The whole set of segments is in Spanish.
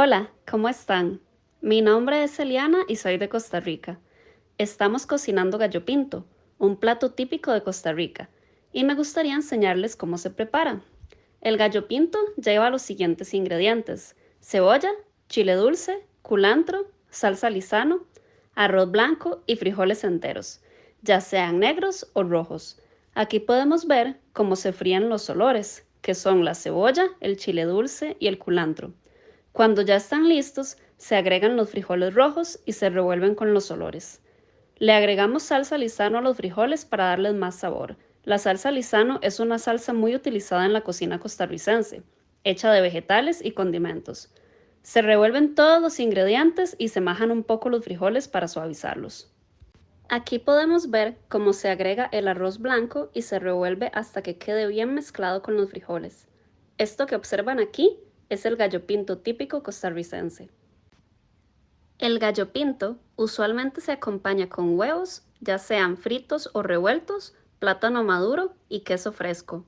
Hola, ¿cómo están? Mi nombre es Eliana y soy de Costa Rica. Estamos cocinando gallo pinto, un plato típico de Costa Rica, y me gustaría enseñarles cómo se prepara. El gallo pinto lleva los siguientes ingredientes: cebolla, chile dulce, culantro, salsa lisano, arroz blanco y frijoles enteros, ya sean negros o rojos. Aquí podemos ver cómo se fríen los olores, que son la cebolla, el chile dulce y el culantro. Cuando ya están listos, se agregan los frijoles rojos y se revuelven con los olores. Le agregamos salsa lisano a los frijoles para darles más sabor. La salsa lisano es una salsa muy utilizada en la cocina costarricense, hecha de vegetales y condimentos. Se revuelven todos los ingredientes y se majan un poco los frijoles para suavizarlos. Aquí podemos ver cómo se agrega el arroz blanco y se revuelve hasta que quede bien mezclado con los frijoles. Esto que observan aquí es el gallo pinto típico costarricense. El gallo pinto usualmente se acompaña con huevos, ya sean fritos o revueltos, plátano maduro y queso fresco.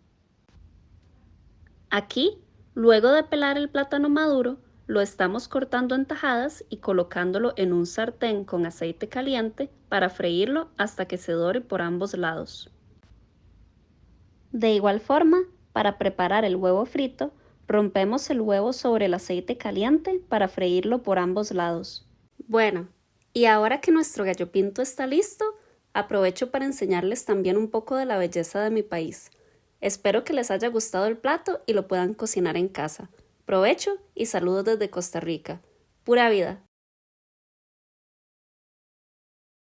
Aquí, luego de pelar el plátano maduro, lo estamos cortando en tajadas y colocándolo en un sartén con aceite caliente para freírlo hasta que se dore por ambos lados. De igual forma, para preparar el huevo frito, Rompemos el huevo sobre el aceite caliente para freírlo por ambos lados. Bueno, y ahora que nuestro gallo pinto está listo, aprovecho para enseñarles también un poco de la belleza de mi país. Espero que les haya gustado el plato y lo puedan cocinar en casa. Provecho y saludos desde Costa Rica. Pura vida.